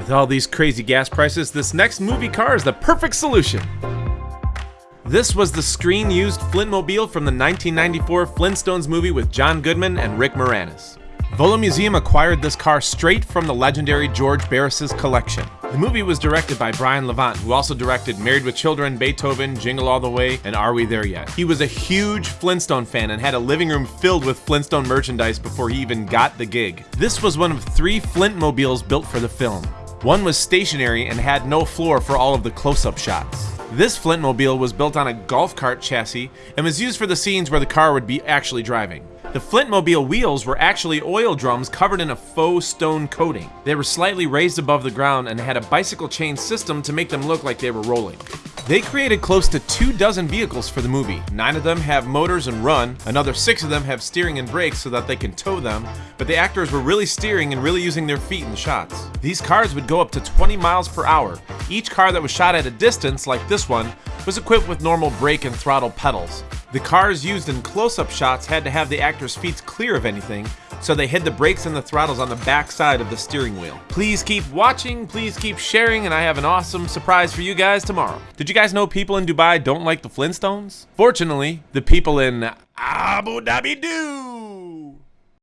With all these crazy gas prices, this next movie car is the perfect solution. This was the screen-used Flintmobile from the 1994 Flintstones movie with John Goodman and Rick Moranis. Volo Museum acquired this car straight from the legendary George Barris's collection. The movie was directed by Brian Levant, who also directed Married with Children, Beethoven, Jingle All the Way, and Are We There Yet? He was a huge Flintstone fan and had a living room filled with Flintstone merchandise before he even got the gig. This was one of three Flintmobiles built for the film. One was stationary and had no floor for all of the close-up shots. This Flintmobile was built on a golf cart chassis and was used for the scenes where the car would be actually driving. The Flintmobile wheels were actually oil drums covered in a faux stone coating. They were slightly raised above the ground and had a bicycle chain system to make them look like they were rolling. They created close to two dozen vehicles for the movie. Nine of them have motors and run, another six of them have steering and brakes so that they can tow them, but the actors were really steering and really using their feet in the shots. These cars would go up to 20 miles per hour. Each car that was shot at a distance, like this one, was equipped with normal brake and throttle pedals. The cars used in close-up shots had to have the actors' feet clear of anything, so they hid the brakes and the throttles on the back side of the steering wheel. Please keep watching, please keep sharing, and I have an awesome surprise for you guys tomorrow. Did you guys know people in Dubai don't like the Flintstones? Fortunately, the people in Abu Dhabi do!